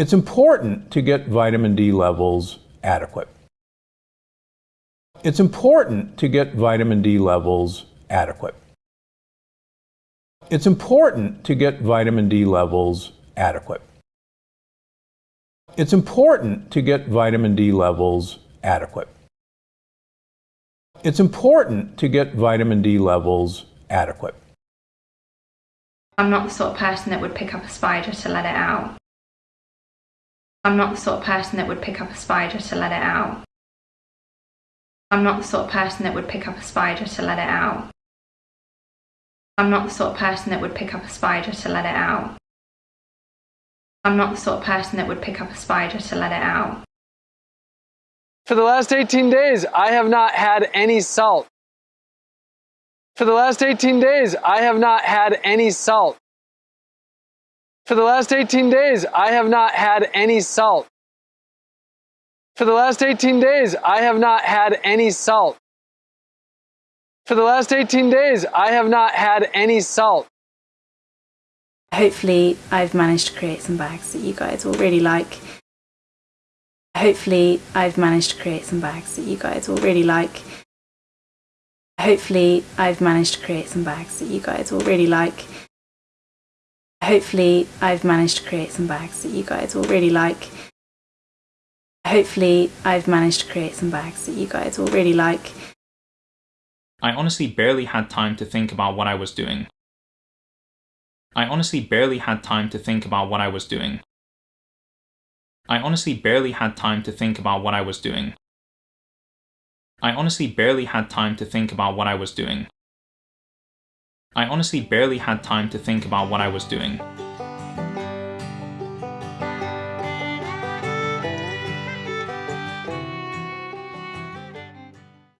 It's important to get vitamin D levels adequate. It's important to get vitamin D levels adequate. It's important to get vitamin D levels adequate. It's important to get vitamin D levels adequate. It's important to get vitamin D levels adequate. I'm not the sort of person that would pick up a spider to let it out. I'm not the sort of person that would pick up a spider to let it out. I'm not the sort of person that would pick up a spider to let it out. I'm not the sort of person that would pick up a spider to let it out. I'm not the sort of person that would pick up a spider to let it out. For the last 18 days, I have not had any salt. For the last 18 days, I have not had any salt. For the last 18 days, I have not had any salt. For the last 18 days, I have not had any salt. For the last 18 days, I have not had any salt. Hopefully, I've managed to create some bags that you guys will really like. Hopefully, I've managed to create some bags that you guys will really like. Hopefully, I've managed to create some bags that you guys will really like. Hopefully, I've managed to create some bags that you guys will really like. Hopefully, I've managed to create some bags that you guys will really like. I honestly barely had time to think about what I was doing. I honestly barely had time to think about what I was doing. I honestly barely had time to think about what I was doing. I honestly barely had time to think about what I was doing. I honestly barely had time to think about what I was doing.